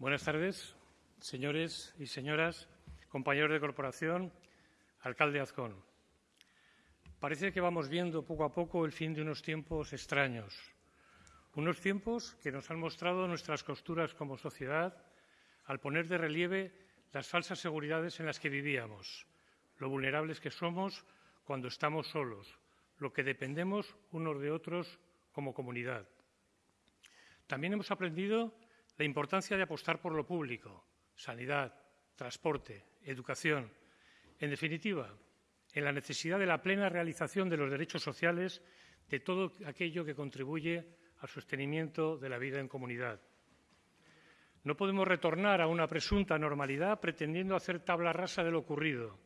Buenas tardes, señores y señoras, compañeros de corporación, alcalde Azcón. Parece que vamos viendo poco a poco el fin de unos tiempos extraños, unos tiempos que nos han mostrado nuestras costuras como sociedad al poner de relieve las falsas seguridades en las que vivíamos, lo vulnerables que somos cuando estamos solos, lo que dependemos unos de otros como comunidad. También hemos aprendido la importancia de apostar por lo público, sanidad, transporte, educación. En definitiva, en la necesidad de la plena realización de los derechos sociales de todo aquello que contribuye al sostenimiento de la vida en comunidad. No podemos retornar a una presunta normalidad pretendiendo hacer tabla rasa de lo ocurrido,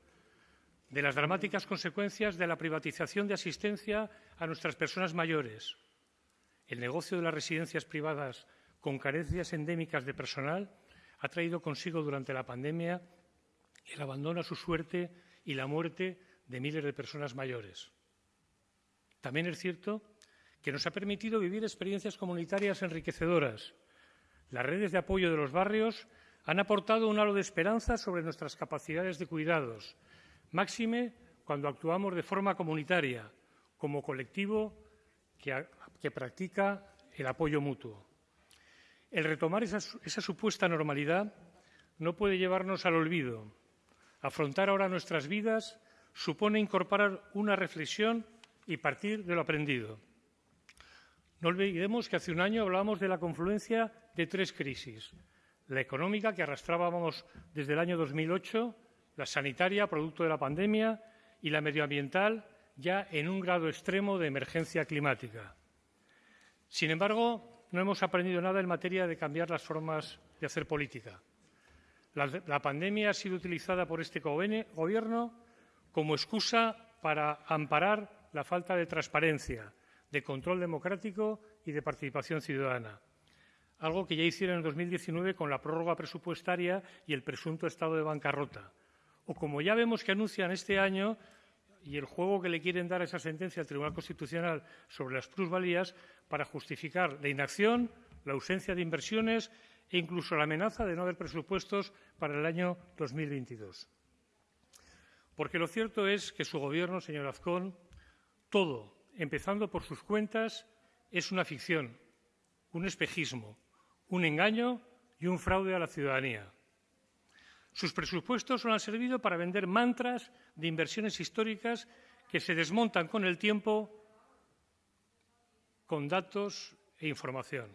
de las dramáticas consecuencias de la privatización de asistencia a nuestras personas mayores, el negocio de las residencias privadas con carencias endémicas de personal ha traído consigo durante la pandemia el abandono a su suerte y la muerte de miles de personas mayores. También es cierto que nos ha permitido vivir experiencias comunitarias enriquecedoras. Las redes de apoyo de los barrios han aportado un halo de esperanza sobre nuestras capacidades de cuidados, máxime cuando actuamos de forma comunitaria, como colectivo que, que practica el apoyo mutuo. El retomar esa, supuesta normalidad no puede llevarnos al olvido. Afrontar ahora nuestras vidas supone incorporar una reflexión y partir de lo aprendido. No olvidemos que hace un año hablábamos de la confluencia de tres crisis. La económica, que arrastrábamos desde el año 2008, la sanitaria, producto de la pandemia, y la medioambiental, ya en un grado extremo de emergencia climática. Sin embargo, no hemos aprendido nada en materia de cambiar las formas de hacer política. La, pandemia ha sido utilizada por este Gobierno como excusa para amparar la falta de transparencia, de control democrático y de participación ciudadana, algo que ya hicieron en 2019 con la prórroga presupuestaria y el presunto estado de bancarrota, o como ya vemos que anuncian este año y el juego que le quieren dar a esa sentencia al Tribunal Constitucional sobre las plusvalías para justificar la inacción, la ausencia de inversiones e incluso la amenaza de no haber presupuestos para el año 2022. Porque lo cierto es que su Gobierno, señor Azcón, todo, empezando por sus cuentas, es una ficción, un espejismo, un engaño y un fraude a la ciudadanía. Sus presupuestos solo han servido para vender mantras de inversiones históricas que se desmontan con el tiempo con datos e información.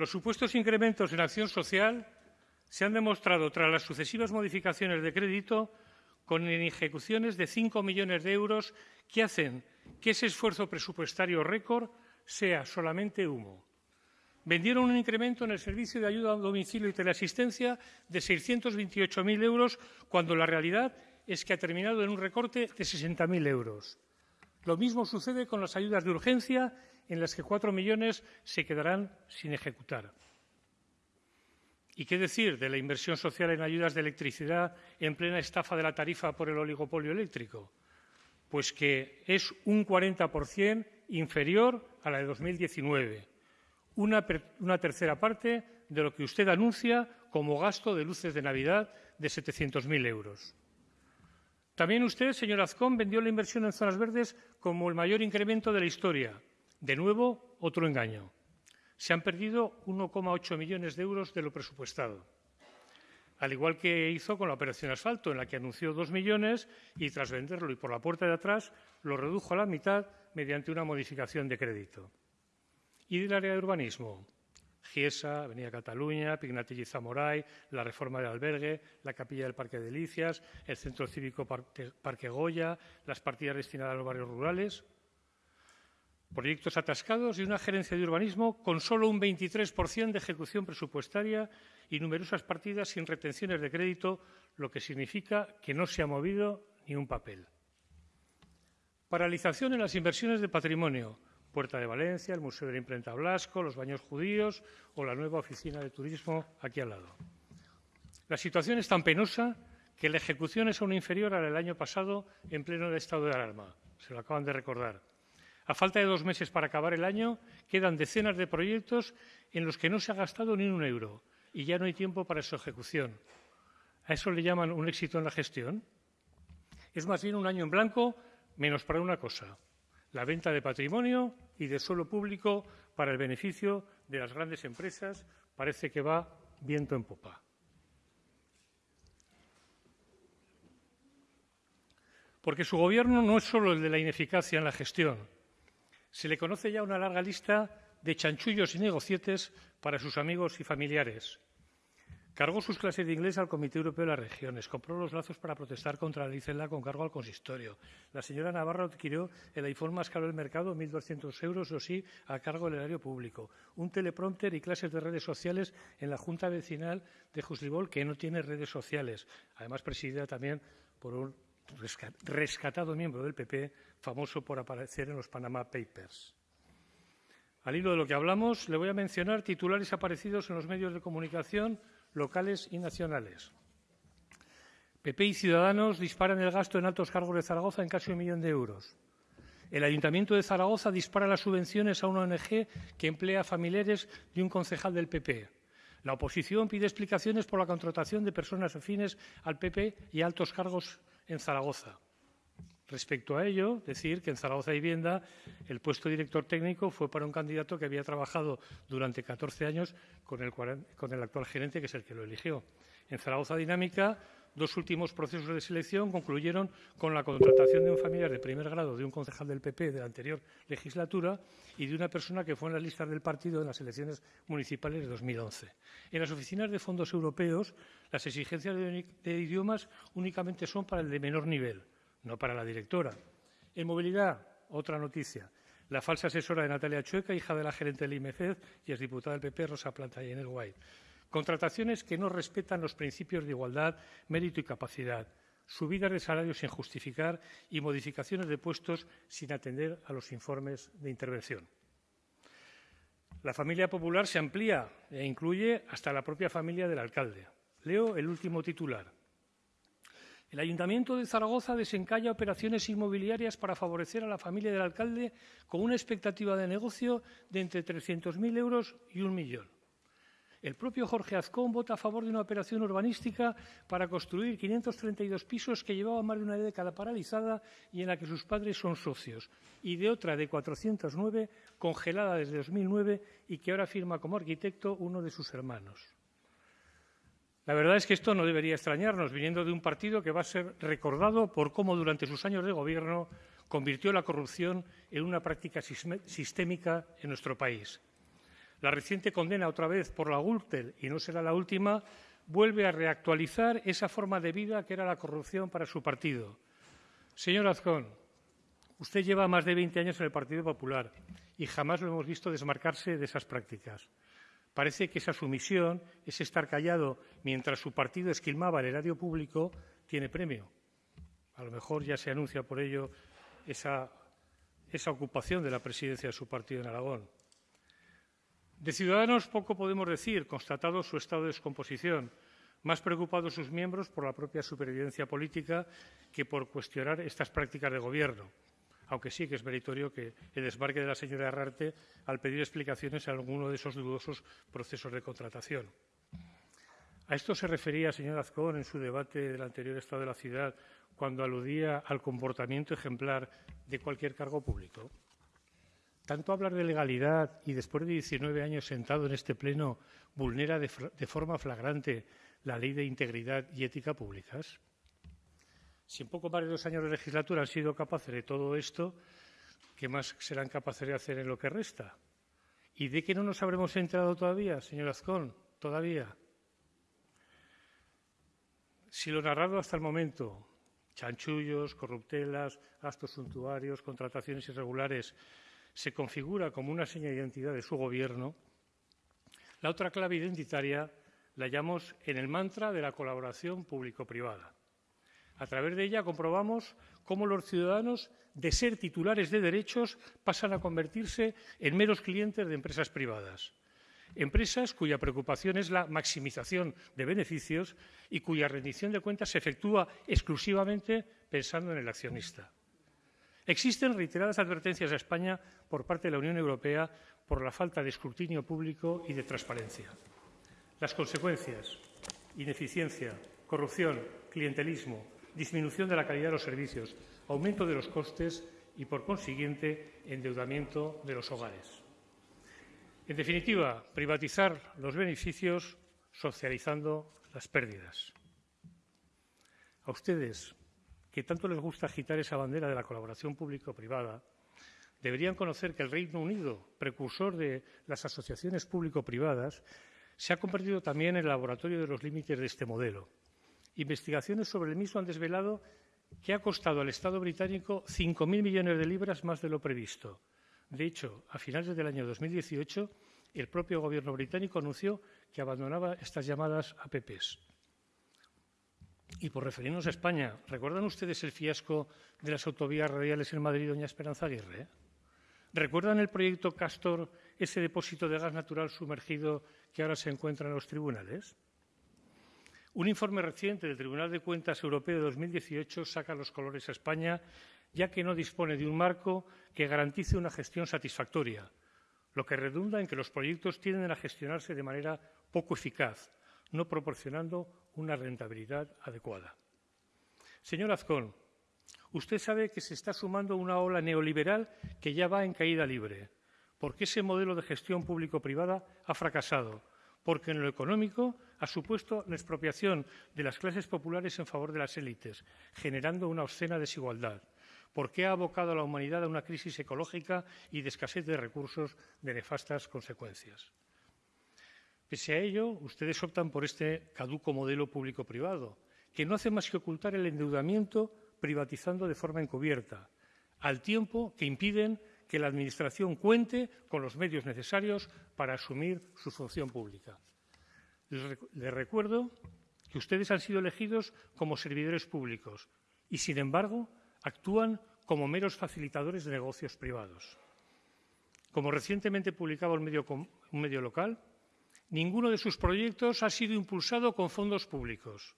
Los supuestos incrementos en acción social se han demostrado tras las sucesivas modificaciones de crédito con ejecuciones de 5 millones de euros que hacen que ese esfuerzo presupuestario récord sea solamente humo vendieron un incremento en el servicio de ayuda a domicilio y teleasistencia de 628.000 euros, cuando la realidad es que ha terminado en un recorte de 60.000 euros. Lo mismo sucede con las ayudas de urgencia, en las que cuatro millones se quedarán sin ejecutar. ¿Y qué decir de la inversión social en ayudas de electricidad en plena estafa de la tarifa por el oligopolio eléctrico? Pues que es un 40% inferior a la de 2019 una, una, tercera parte de lo que usted anuncia como gasto de luces de Navidad de 700.000 euros. También usted, señor Azcón, vendió la inversión en zonas verdes como el mayor incremento de la historia. De nuevo, otro engaño. Se han perdido 1,8 millones de euros de lo presupuestado. Al igual que hizo con la operación asfalto, en la que anunció dos millones y, tras venderlo y por la puerta de atrás, lo redujo a la mitad mediante una modificación de crédito. Y del área de urbanismo, Giesa, Avenida Cataluña, Pignatelli Zamoray, la reforma del albergue, la capilla del Parque de Delicias, el Centro Cívico Parque Goya, las partidas destinadas a los barrios rurales. Proyectos atascados y una gerencia de urbanismo con solo un 23% de ejecución presupuestaria y numerosas partidas sin retenciones de crédito, lo que significa que no se ha movido ni un papel. Paralización en las inversiones de patrimonio, Puerta de Valencia, el Museo de la Imprenta Blasco, los baños judíos o la nueva oficina de turismo aquí al lado. La situación es tan penosa que la ejecución es aún inferior a la del año pasado en pleno estado de alarma. Se lo acaban de recordar. A falta de dos meses para acabar el año, quedan decenas de proyectos en los que no se ha gastado ni un euro y ya no hay tiempo para su ejecución. ¿A eso le llaman un éxito en la gestión? Es más bien un año en blanco, menos para una cosa, la venta de patrimonio y de suelo público para el beneficio de las grandes empresas parece que va viento en popa. Porque su gobierno no es solo el de la ineficacia en la gestión. Se le conoce ya una larga lista de chanchullos y negocietes para sus amigos y familiares. Cargó sus clases de inglés al Comité Europeo de las Regiones, compró los lazos para protestar contra la Licela con cargo al consistorio. La señora Navarro adquirió el iPhone más caro del mercado, 1.200 euros, o sí, a cargo del erario público. Un teleprompter y clases de redes sociales en la Junta Vecinal de Juslibol, que no tiene redes sociales, además presidida también por un rescatado miembro del PP, famoso por aparecer en los Panama Papers. Al hilo de lo que hablamos, le voy a mencionar titulares aparecidos en los medios de comunicación locales y nacionales. PP y Ciudadanos disparan el gasto en altos cargos de Zaragoza en casi un millón de euros. El Ayuntamiento de Zaragoza dispara las subvenciones a una ONG que emplea familiares de un concejal del PP. La oposición pide explicaciones por la contratación de personas afines al PP y altos cargos en Zaragoza. Respecto a ello, decir que en Zaragoza Vivienda el puesto de director técnico fue para un candidato que había trabajado durante 14 años con el, con el actual gerente, que es el que lo eligió. En Zaragoza Dinámica, dos últimos procesos de selección concluyeron con la contratación de un familiar de primer grado de un concejal del PP de la anterior legislatura y de una persona que fue en las listas del partido en las elecciones municipales de 2011. En las oficinas de fondos europeos, las exigencias de idiomas únicamente son para el de menor nivel no para la directora. En movilidad, otra noticia. La falsa asesora de Natalia Chueca, hija de la gerente del IMFED y es diputada del PP, Rosa Planta y en el White. Contrataciones que no respetan los principios de igualdad, mérito y capacidad. Subidas de salarios sin justificar y modificaciones de puestos sin atender a los informes de intervención. La familia popular se amplía e incluye hasta la propia familia del alcalde. Leo el último titular. El Ayuntamiento de Zaragoza desencalla operaciones inmobiliarias para favorecer a la familia del alcalde con una expectativa de negocio de entre 300.000 euros y un millón. El propio Jorge Azcón vota a favor de una operación urbanística para construir 532 pisos que llevaba más de una década paralizada y en la que sus padres son socios, y de otra de 409 congelada desde 2009 y que ahora firma como arquitecto uno de sus hermanos. La verdad es que esto no debería extrañarnos, viniendo de un partido que va a ser recordado por cómo durante sus años de gobierno convirtió la corrupción en una práctica sistémica en nuestro país. La reciente condena otra vez por la Gürtel, y no será la última, vuelve a reactualizar esa forma de vida que era la corrupción para su partido. Señor Azcón, usted lleva más de 20 años en el Partido Popular y jamás lo hemos visto desmarcarse de esas prácticas. Parece que esa sumisión, ese estar callado mientras su partido esquilmaba el erario público, tiene premio. A lo mejor ya se anuncia por ello esa, esa ocupación de la presidencia de su partido en Aragón. De Ciudadanos poco podemos decir, constatado su estado de descomposición, más preocupados sus miembros por la propia supervivencia política que por cuestionar estas prácticas de gobierno aunque sí que es meritorio que el desmarque de la señora Herrarte al pedir explicaciones en alguno de esos dudosos procesos de contratación. A esto se refería, señor Azcón, en su debate del anterior Estado de la Ciudad, cuando aludía al comportamiento ejemplar de cualquier cargo público. Tanto hablar de legalidad y después de 19 años sentado en este Pleno vulnera de, de forma flagrante la ley de integridad y ética públicas. Si en poco más de dos años de legislatura han sido capaces de todo esto, ¿qué más serán capaces de hacer en lo que resta? ¿Y de qué no nos habremos enterado todavía, señor Azcón? Todavía. Si lo narrado hasta el momento, chanchullos, corruptelas, gastos suntuarios, contrataciones irregulares, se configura como una seña de identidad de su gobierno, la otra clave identitaria la hallamos en el mantra de la colaboración público-privada. A través de ella comprobamos cómo los ciudadanos, de ser titulares de derechos, pasan a convertirse en meros clientes de empresas privadas. Empresas cuya preocupación es la maximización de beneficios y cuya rendición de cuentas se efectúa exclusivamente pensando en el accionista. Existen reiteradas advertencias a España por parte de la Unión Europea por la falta de escrutinio público y de transparencia. Las consecuencias, ineficiencia, corrupción, clientelismo, disminución de la calidad de los servicios, aumento de los costes y, por consiguiente, endeudamiento de los hogares. En definitiva, privatizar los beneficios socializando las pérdidas. A ustedes, que tanto les gusta agitar esa bandera de la colaboración público-privada, deberían conocer que el Reino Unido, precursor de las asociaciones público-privadas, se ha convertido también en el laboratorio de los límites de este modelo. Investigaciones sobre el mismo han desvelado que ha costado al Estado británico 5.000 millones de libras más de lo previsto. De hecho, a finales del año 2018, el propio Gobierno británico anunció que abandonaba estas llamadas APPs. Y por referirnos a España, ¿recuerdan ustedes el fiasco de las autovías radiales en Madrid, doña Esperanza Aguirre? ¿Recuerdan el proyecto Castor, ese depósito de gas natural sumergido que ahora se encuentra en los tribunales? Un informe reciente del Tribunal de Cuentas Europeo de 2018 saca los colores a España, ya que no dispone de un marco que garantice una gestión satisfactoria, lo que redunda en que los proyectos tienden a gestionarse de manera poco eficaz, no proporcionando una rentabilidad adecuada. Señor Azcón, usted sabe que se está sumando una ola neoliberal que ya va en caída libre, porque ese modelo de gestión público-privada ha fracasado porque en lo económico ha supuesto la expropiación de las clases populares en favor de las élites, generando una obscena desigualdad, porque ha abocado a la humanidad a una crisis ecológica y de escasez de recursos de nefastas consecuencias. Pese a ello, ustedes optan por este caduco modelo público-privado, que no hace más que ocultar el endeudamiento privatizando de forma encubierta, al tiempo que impiden que la Administración cuente con los medios necesarios para asumir su función pública. Les, recuerdo que ustedes han sido elegidos como servidores públicos y, sin embargo, actúan como meros facilitadores de negocios privados. Como recientemente publicaba un medio, un medio local, ninguno de sus proyectos ha sido impulsado con fondos públicos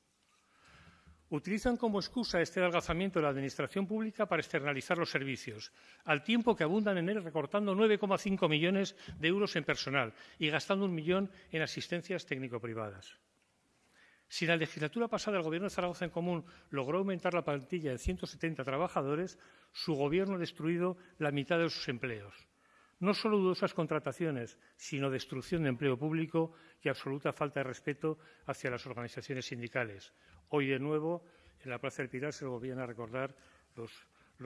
utilizan como excusa este adelgazamiento de la Administración pública para externalizar los servicios, al tiempo que abundan en él recortando 9,5 millones de euros en personal y gastando un millón en asistencias técnico-privadas. Si la legislatura pasada el Gobierno de Zaragoza en Común logró aumentar la plantilla en 170 trabajadores, su Gobierno ha destruido la mitad de sus empleos. No solo dudosas contrataciones, sino destrucción de empleo público y absoluta falta de respeto hacia las organizaciones sindicales, Hoy, de nuevo, en la Plaza del Pilar se lo volvían a recordar los,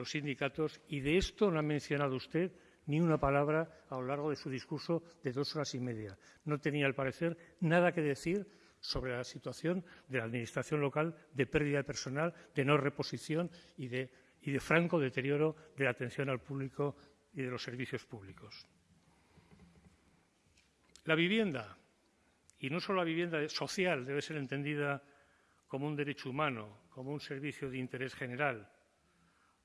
sindicatos y de esto no ha mencionado usted ni una palabra a lo largo de su discurso de dos horas y media. No tenía, al parecer, nada que decir sobre la situación de la Administración local de pérdida de personal, de no reposición y de, y de franco deterioro de la atención al público y de los servicios públicos. La vivienda, y no solo la vivienda social, debe ser entendida como un derecho humano, como un servicio de interés general.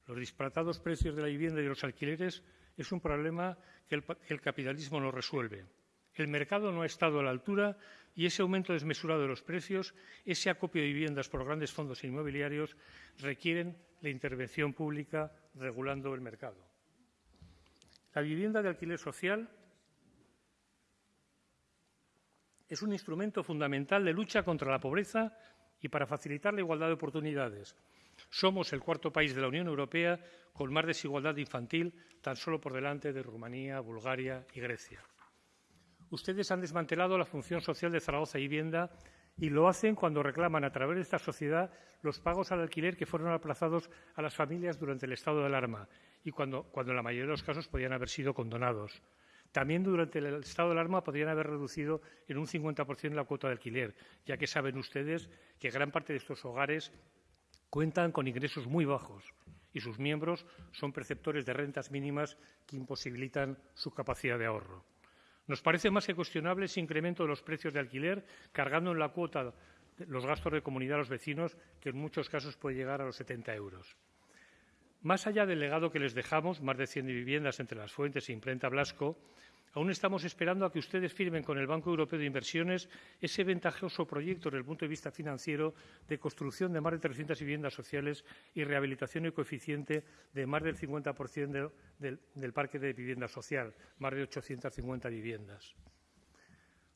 Los disparatados precios de la vivienda y de los alquileres es un problema que el, que el capitalismo no resuelve. El mercado no ha estado a la altura y ese aumento desmesurado de los precios, ese acopio de viviendas por grandes fondos inmobiliarios requieren la intervención pública regulando el mercado. La vivienda de alquiler social es un instrumento fundamental de lucha contra la pobreza y para facilitar la igualdad de oportunidades. Somos el cuarto país de la Unión Europea con más desigualdad infantil, tan solo por delante de Rumanía, Bulgaria y Grecia. Ustedes han desmantelado la función social de Zaragoza y Vivienda y lo hacen cuando reclaman a través de esta sociedad los pagos al alquiler que fueron aplazados a las familias durante el estado de alarma y cuando, cuando en la mayoría de los casos podían haber sido condonados. También durante el estado de alarma podrían haber reducido en un 50% la cuota de alquiler, ya que saben ustedes que gran parte de estos hogares cuentan con ingresos muy bajos y sus miembros son perceptores de rentas mínimas que imposibilitan su capacidad de ahorro. Nos parece más que cuestionable ese incremento de los precios de alquiler, cargando en la cuota los gastos de comunidad a los vecinos, que en muchos casos puede llegar a los 70 euros. Más allá del legado que les dejamos, más de 100 viviendas entre las fuentes e imprenta Blasco, Aún estamos esperando a que ustedes firmen con el Banco Europeo de Inversiones ese ventajoso proyecto desde el punto de vista financiero de construcción de más de 300 viviendas sociales y rehabilitación ecoeficiente de más del 50% del, del parque de vivienda social, más de 850 viviendas.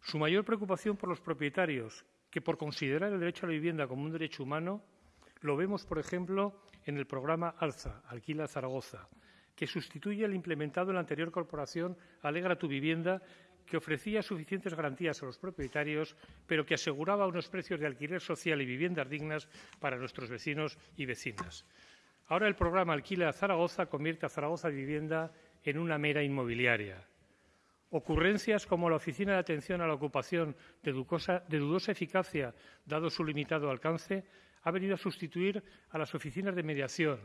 Su mayor preocupación por los propietarios, que por considerar el derecho a la vivienda como un derecho humano, lo vemos, por ejemplo, en el programa ALZA, Alquila Zaragoza, que sustituye al implementado en la anterior corporación Alegra tu vivienda, que ofrecía suficientes garantías a los propietarios, pero que aseguraba unos precios de alquiler social y viviendas dignas para nuestros vecinos y vecinas. Ahora el programa Alquila Zaragoza convierte a Zaragoza Vivienda en una mera inmobiliaria. Ocurrencias como la Oficina de Atención a la Ocupación, de, dudosa, de dudosa eficacia, dado su limitado alcance, ha venido a sustituir a las oficinas de mediación,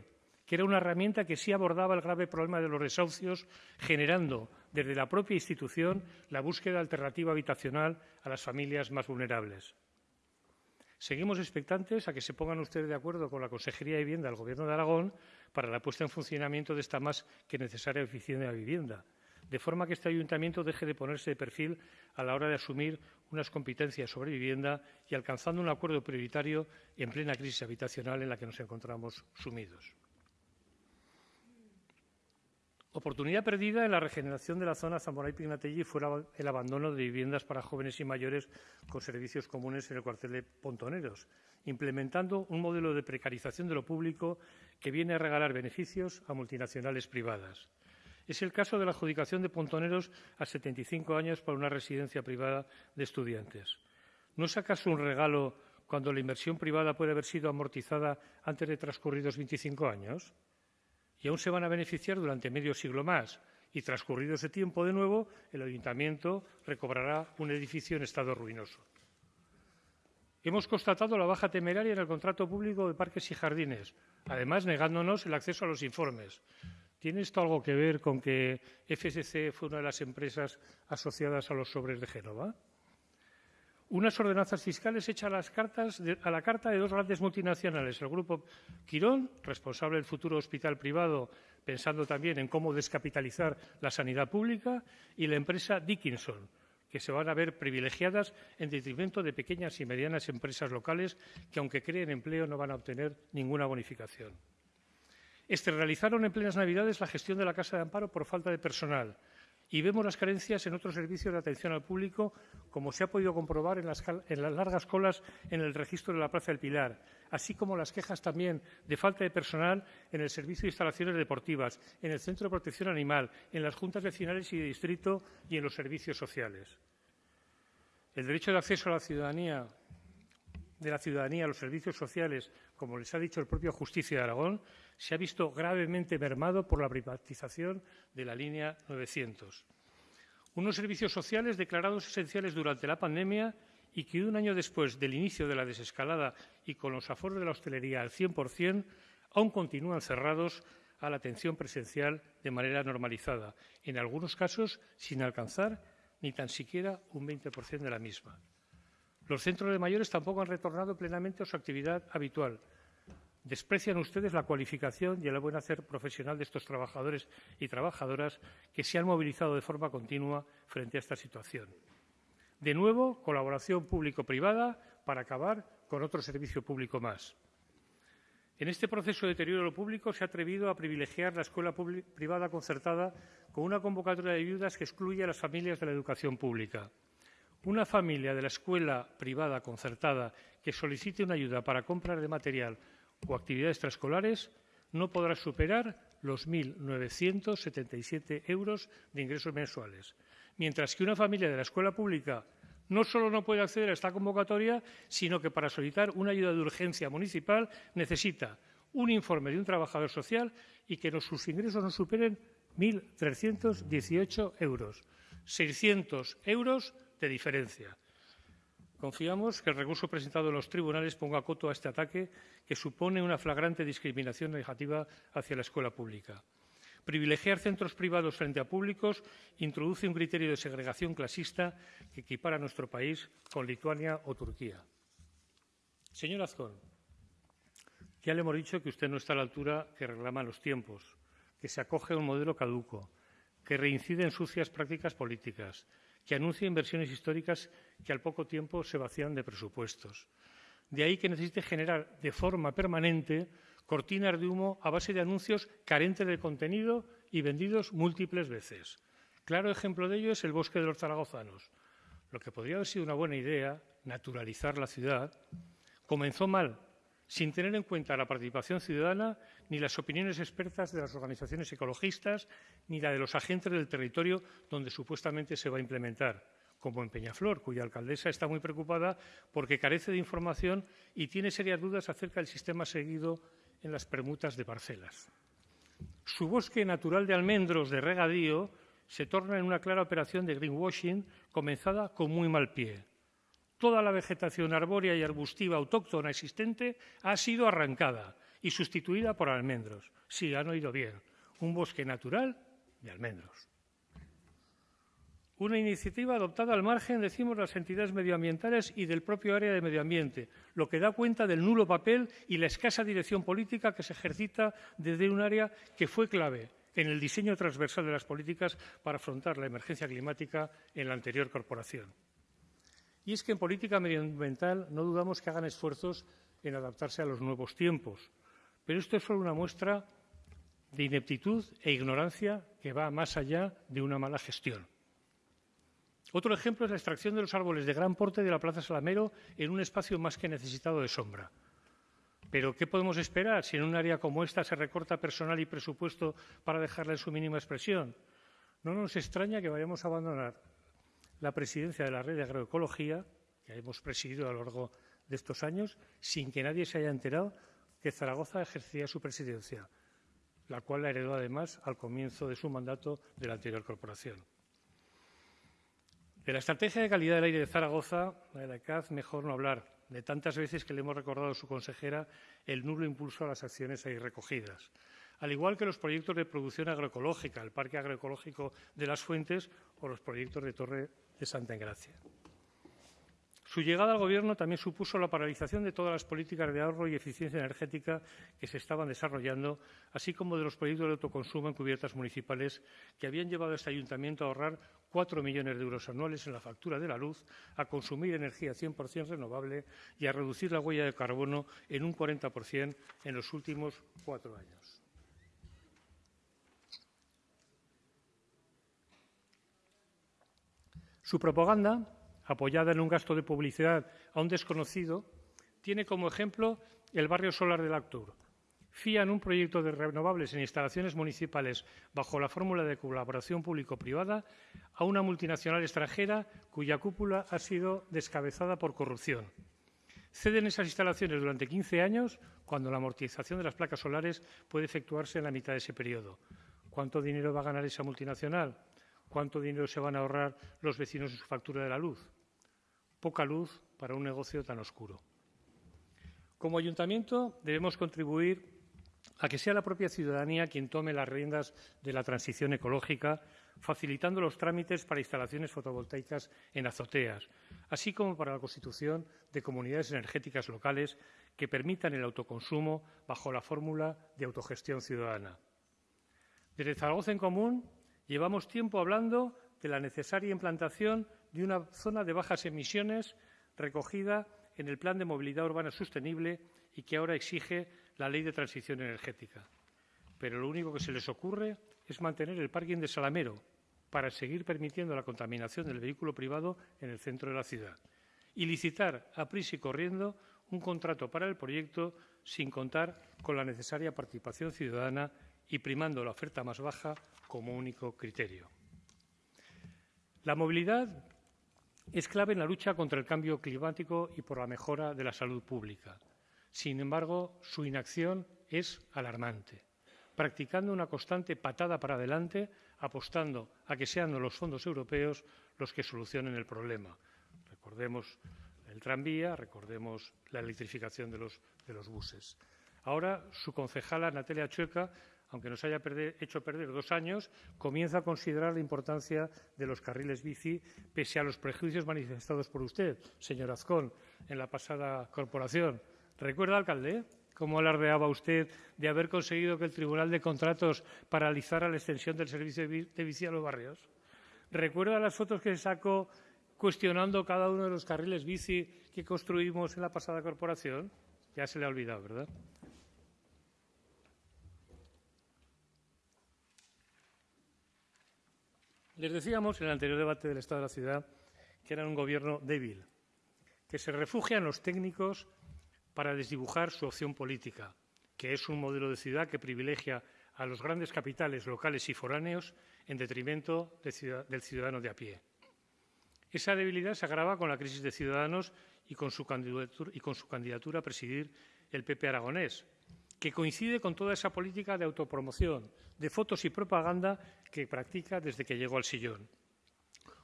que era una herramienta que sí abordaba el grave problema de los desahucios, generando desde la propia institución la búsqueda alternativa habitacional a las familias más vulnerables. Seguimos expectantes a que se pongan ustedes de acuerdo con la Consejería de Vivienda del Gobierno de Aragón para la puesta en funcionamiento de esta más que necesaria oficina de vivienda, de forma que este ayuntamiento deje de ponerse de perfil a la hora de asumir unas competencias sobre vivienda y alcanzando un acuerdo prioritario en plena crisis habitacional en la que nos encontramos sumidos. Oportunidad perdida en la regeneración de la zona Zamora y Pignatelli fue el abandono de viviendas para jóvenes y mayores con servicios comunes en el cuartel de Pontoneros, implementando un modelo de precarización de lo público que viene a regalar beneficios a multinacionales privadas. Es el caso de la adjudicación de Pontoneros a 75 años para una residencia privada de estudiantes. ¿No es acaso un regalo cuando la inversión privada puede haber sido amortizada antes de transcurridos 25 años? y aún se van a beneficiar durante medio siglo más. Y transcurrido ese tiempo, de nuevo, el ayuntamiento recobrará un edificio en estado ruinoso. Hemos constatado la baja temeraria en el contrato público de parques y jardines, además negándonos el acceso a los informes. ¿Tiene esto algo que ver con que FSC fue una de las empresas asociadas a los sobres de Génova? unas ordenanzas fiscales hechas a, a la carta de dos grandes multinacionales, el Grupo Quirón, responsable del futuro hospital privado, pensando también en cómo descapitalizar la sanidad pública, y la empresa Dickinson, que se van a ver privilegiadas en detrimento de pequeñas y medianas empresas locales que, aunque creen empleo, no van a obtener ninguna bonificación. Externalizaron en plenas Navidades la gestión de la Casa de Amparo por falta de personal y vemos las carencias en otros servicios de atención al público, como se ha podido comprobar en las, en las, largas colas en el registro de la Plaza del Pilar, así como las quejas también de falta de personal en el servicio de instalaciones deportivas, en el Centro de Protección Animal, en las juntas vecinales y de distrito y en los servicios sociales. El derecho de acceso a la ciudadanía de la ciudadanía a los servicios sociales, como les ha dicho el propio Justicia de Aragón, se ha visto gravemente mermado por la privatización de la línea 900. Unos servicios sociales declarados esenciales durante la pandemia y que un año después del inicio de la desescalada y con los aforos de la hostelería al 100%, aún continúan cerrados a la atención presencial de manera normalizada, en algunos casos sin alcanzar ni tan siquiera un 20% de la misma. Los centros de mayores tampoco han retornado plenamente a su actividad habitual. Desprecian ustedes la cualificación y el buen hacer profesional de estos trabajadores y trabajadoras que se han movilizado de forma continua frente a esta situación. De nuevo, colaboración público-privada para acabar con otro servicio público más. En este proceso de deterioro público se ha atrevido a privilegiar la escuela privada concertada con una convocatoria de ayudas que excluye a las familias de la educación pública. Una familia de la escuela privada concertada que solicite una ayuda para compras de material o actividades extraescolares no podrá superar los 1.977 euros de ingresos mensuales, mientras que una familia de la escuela pública no solo no puede acceder a esta convocatoria, sino que para solicitar una ayuda de urgencia municipal necesita un informe de un trabajador social y que sus ingresos no superen 1.318 euros. 600 euros de diferencia. Confiamos que el recurso presentado en los tribunales ponga coto a este ataque que supone una flagrante discriminación negativa hacia la escuela pública. Privilegiar centros privados frente a públicos introduce un criterio de segregación clasista que equipara a nuestro país con Lituania o Turquía. Señor Azcón, ya le hemos dicho que usted no está a la altura que reclaman los tiempos, que se acoge a un modelo caduco, que reincide en sucias prácticas políticas, que anuncia inversiones históricas que al poco tiempo se vacían de presupuestos. De ahí que necesite generar de forma permanente cortinas de humo a base de anuncios carentes de contenido y vendidos múltiples veces. Claro ejemplo de ello es el bosque de los zaragozanos. Lo que podría haber sido una buena idea, naturalizar la ciudad, comenzó mal sin tener en cuenta la participación ciudadana ni las opiniones expertas de las organizaciones ecologistas ni la de los agentes del territorio donde supuestamente se va a implementar, como en Peñaflor, cuya alcaldesa está muy preocupada porque carece de información y tiene serias dudas acerca del sistema seguido en las permutas de parcelas. Su bosque natural de almendros de regadío se torna en una clara operación de greenwashing comenzada con muy mal pie toda la vegetación arbórea y arbustiva autóctona existente ha sido arrancada y sustituida por almendros. Sí, han oído bien, un bosque natural de almendros. Una iniciativa adoptada al margen, decimos, las entidades medioambientales y del propio área de medio ambiente, lo que da cuenta del nulo papel y la escasa dirección política que se ejercita desde un área que fue clave en el diseño transversal de las políticas para afrontar la emergencia climática en la anterior corporación. Y es que en política medioambiental no dudamos que hagan esfuerzos en adaptarse a los nuevos tiempos. Pero esto es solo una muestra de ineptitud e ignorancia que va más allá de una mala gestión. Otro ejemplo es la extracción de los árboles de gran porte de la Plaza Salamero en un espacio más que necesitado de sombra. Pero ¿qué podemos esperar si en un área como esta se recorta personal y presupuesto para dejarla en su mínima expresión? No nos extraña que vayamos a abandonar la presidencia de la red de agroecología, que hemos presidido a lo largo de estos años, sin que nadie se haya enterado que Zaragoza ejercía su presidencia, la cual la heredó además al comienzo de su mandato de la anterior corporación. De la estrategia de calidad del aire de Zaragoza, de la CAZ, mejor no hablar, de tantas veces que le hemos recordado a su consejera el nulo impulso a las acciones ahí recogidas al igual que los proyectos de producción agroecológica, el Parque Agroecológico de las Fuentes o los proyectos de Torre de Santa Engracia. Su llegada al Gobierno también supuso la paralización de todas las políticas de ahorro y eficiencia energética que se estaban desarrollando, así como de los proyectos de autoconsumo en cubiertas municipales que habían llevado a este ayuntamiento a ahorrar cuatro millones de euros anuales en la factura de la luz, a consumir energía 100% renovable y a reducir la huella de carbono en un 40% en los últimos cuatro años. Su propaganda, apoyada en un gasto de publicidad a un desconocido, tiene como ejemplo el barrio solar del Actur. Fían un proyecto de renovables en instalaciones municipales bajo la fórmula de colaboración público-privada a una multinacional extranjera cuya cúpula ha sido descabezada por corrupción. Ceden esas instalaciones durante 15 años cuando la amortización de las placas solares puede efectuarse en la mitad de ese periodo. ¿Cuánto dinero va a ganar esa multinacional? ¿Cuánto dinero se van a ahorrar los vecinos en su factura de la luz? Poca luz para un negocio tan oscuro. Como ayuntamiento debemos contribuir a que sea la propia ciudadanía quien tome las riendas de la transición ecológica, facilitando los trámites para instalaciones fotovoltaicas en azoteas, así como para la constitución de comunidades energéticas locales que permitan el autoconsumo bajo la fórmula de autogestión ciudadana. Desde Zaragoza en Común Llevamos tiempo hablando de la necesaria implantación de una zona de bajas emisiones recogida en el Plan de Movilidad Urbana Sostenible y que ahora exige la Ley de Transición Energética. Pero lo único que se les ocurre es mantener el parking de Salamero para seguir permitiendo la contaminación del vehículo privado en el centro de la ciudad y licitar a prisa y corriendo un contrato para el proyecto sin contar con la necesaria participación ciudadana y primando la oferta más baja como único criterio. La movilidad es clave en la lucha contra el cambio climático y por la mejora de la salud pública. Sin embargo, su inacción es alarmante, practicando una constante patada para adelante, apostando a que sean los fondos europeos los que solucionen el problema. Recordemos el tranvía, recordemos la electrificación de los, de los buses. Ahora, su concejala, Natalia Chueca, aunque nos haya hecho perder dos años, comienza a considerar la importancia de los carriles bici, pese a los prejuicios manifestados por usted, señor Azcón, en la pasada corporación. ¿Recuerda, alcalde? como alardeaba usted, de haber conseguido que el Tribunal de Contratos paralizara la extensión del servicio de bici a los barrios? ¿Recuerda las fotos que sacó cuestionando cada uno de los carriles bici que construimos en la pasada corporación? Ya se le ha olvidado, ¿verdad? Les decíamos en el anterior debate del Estado de la Ciudad que era un gobierno débil, que se refugia en los técnicos para desdibujar su opción política, que es un modelo de ciudad que privilegia a los grandes capitales locales y foráneos en detrimento del ciudadano de a pie. Esa debilidad se agrava con la crisis de Ciudadanos y con su candidatura, y con su candidatura a presidir el PP aragonés, que coincide con toda esa política de autopromoción, de fotos y propaganda que practica desde que llegó al sillón.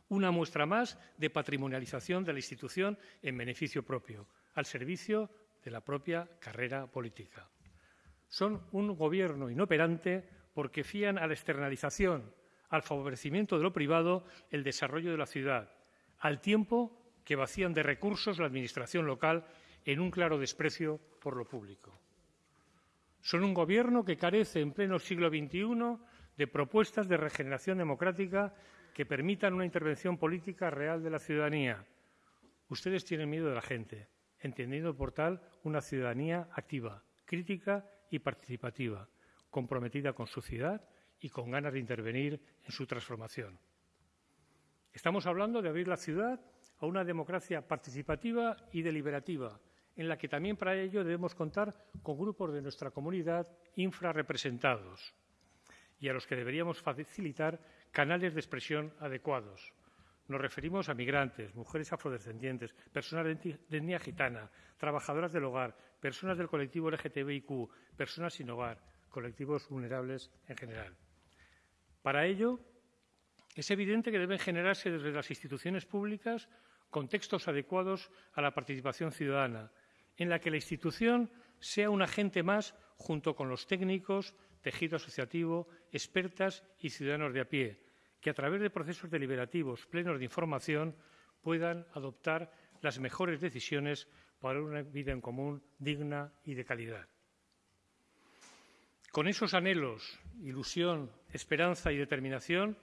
Una muestra más de patrimonialización de la institución en beneficio propio, al servicio de la propia carrera política. Son un gobierno inoperante porque fían a la externalización, al favorecimiento de lo privado, el desarrollo de la ciudad, al tiempo que vacían de recursos la administración local en un claro desprecio por lo público. Son un gobierno que carece en pleno siglo XXI de propuestas de regeneración democrática que permitan una intervención política real de la ciudadanía. Ustedes tienen miedo de la gente, entendiendo por tal una ciudadanía activa, crítica y participativa, comprometida con su ciudad y con ganas de intervenir en su transformación. Estamos hablando de abrir la ciudad a una democracia participativa y deliberativa, en la que también para ello debemos contar con grupos de nuestra comunidad infrarrepresentados y a los que deberíamos facilitar canales de expresión adecuados. Nos referimos a migrantes, mujeres afrodescendientes, personas de etnia gitana, trabajadoras del hogar, personas del colectivo LGTBIQ, personas sin hogar, colectivos vulnerables en general. Para ello, es evidente que deben generarse desde las instituciones públicas contextos adecuados a la participación ciudadana, en la que la institución sea un agente más junto con los técnicos, tejido asociativo, expertas y ciudadanos de a pie, que a través de procesos deliberativos plenos de información puedan adoptar las mejores decisiones para una vida en común digna y de calidad. Con esos anhelos, ilusión, esperanza y determinación,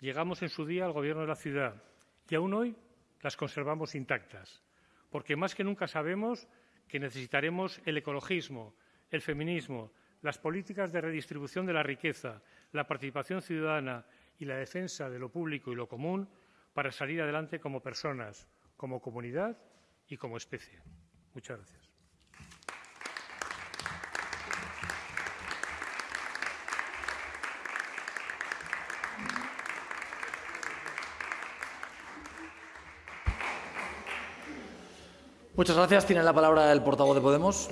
llegamos en su día al Gobierno de la ciudad y aún hoy las conservamos intactas, porque más que nunca sabemos que necesitaremos el ecologismo, el feminismo, las políticas de redistribución de la riqueza, la participación ciudadana y la defensa de lo público y lo común para salir adelante como personas, como comunidad y como especie. Muchas gracias. Muchas gracias. Tiene la palabra el portavoz de Podemos.